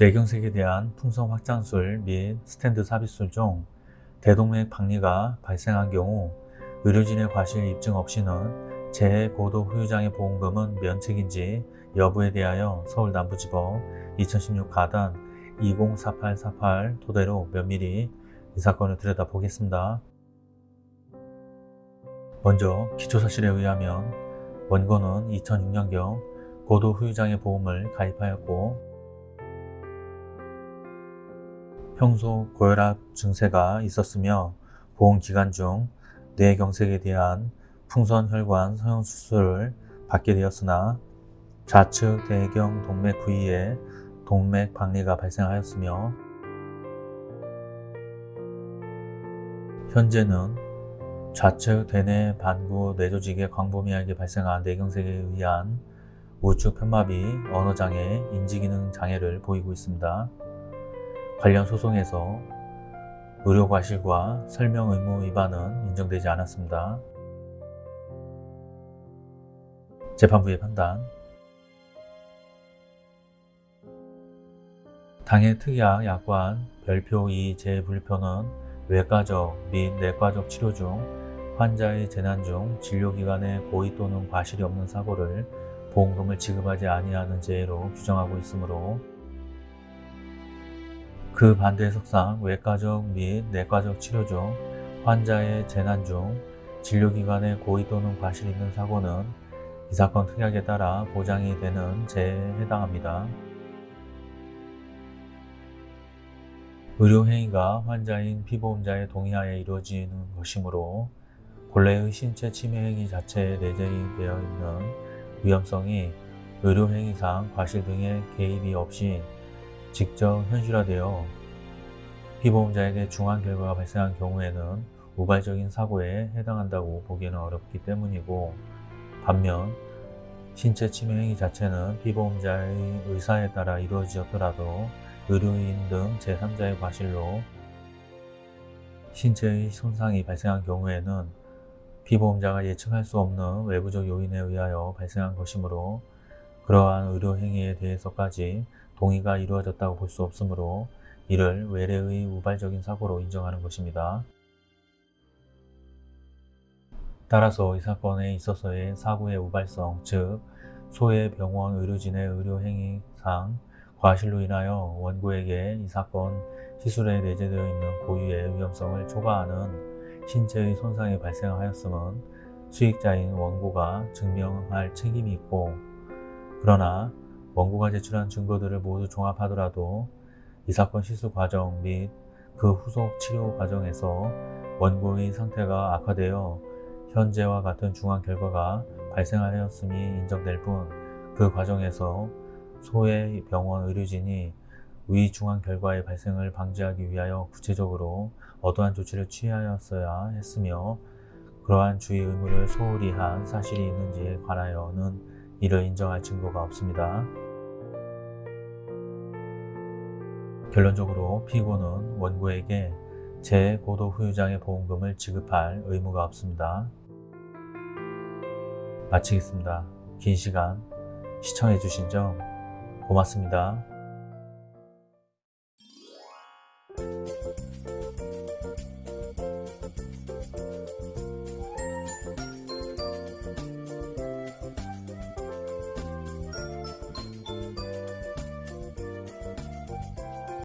뇌경색에 대한 풍선 확장술 및 스탠드 삽입술 중 대동맥 박리가 발생한 경우 의료진의 과실 입증 없이는 재고도 후유장애 보험금은 면책인지 여부에 대하여 서울남부지법 2016 가단 204848 토대로 면밀히 이 사건을 들여다보겠습니다. 먼저 기초사실에 의하면 원고는 2006년경 고도 후유장애 보험을 가입하였고 평소 고혈압 증세가 있었으며 보험 기간 중 뇌경색에 대한 풍선혈관 성형 수술을 받게 되었으나 좌측 대경 동맥 부위에 동맥 박리가 발생하였으며 현재는 좌측 대뇌 반구 뇌조직에 광범위하게 발생한 뇌경색에 의한 우측 편마비 언어장애, 인지기능 장애를 보이고 있습니다. 관련 소송에서 의료과실과 설명 의무 위반은 인정되지 않았습니다. 재판부의 판단 당해 특약 약관 별표 2 재분류표는 외과적 및 내과적 치료 중 환자의 재난 중 진료기관에 고의 또는 과실이 없는 사고를 보험금을 지급하지 아니하는 재해로 규정하고 있으므로 그 반대 해석상 외과적 및 내과적 치료 중 환자의 재난 중 진료기관에 고의 또는 과실이 있는 사고는 이 사건 특약에 따라 보장이 되는 재해에 해당합니다. 의료행위가 환자인 피보험자의 동의하에 이루어지는 것이므로 본래의 신체 침해 행위 자체에 내재되어 있는 위험성이 의료행위상 과실 등의 개입이 없이 직접 현실화되어 피보험자에게 중한 결과가 발생한 경우에는 우발적인 사고에 해당한다고 보기에는 어렵기 때문이고 반면 신체 침해 행위 자체는 피보험자의 의사에 따라 이루어지었더라도 의료인 등 제3자의 과실로 신체의 손상이 발생한 경우에는 피보험자가 예측할 수 없는 외부적 요인에 의하여 발생한 것이므로 그러한 의료 행위에 대해서까지 동의가 이루어졌다고 볼 수 없으므로 이를 외래의 우발적인 사고로 인정하는 것입니다. 따라서 이 사건에 있어서의 사고의 우발성, 즉 소외 병원 의료진의 의료행위상 과실로 인하여 원고에게 이 사건 시술에 내재되어 있는 고유의 위험성을 초과하는 신체의 손상이 발생하였음은 수익자인 원고가 증명할 책임이 있고 그러나 원고가 제출한 증거들을 모두 종합하더라도 이 사건 시술 과정 및 그 후속 치료 과정에서 원고의 상태가 악화되어 현재와 같은 중한 결과가 발생하였음이 인정될 뿐 그 과정에서 소외 병원 의료진이 위 중한 결과의 발생을 방지하기 위하여 구체적으로 어떠한 조치를 취하였어야 했으며 그러한 주의 의무를 소홀히 한 사실이 있는지에 관하여는 이를 인정할 증거가 없습니다. 결론적으로 피고는 원고에게 재고도 후유장의 보험금을 지급할 의무가 없습니다. 마치겠습니다. 긴 시간 시청해주신 점 고맙습니다.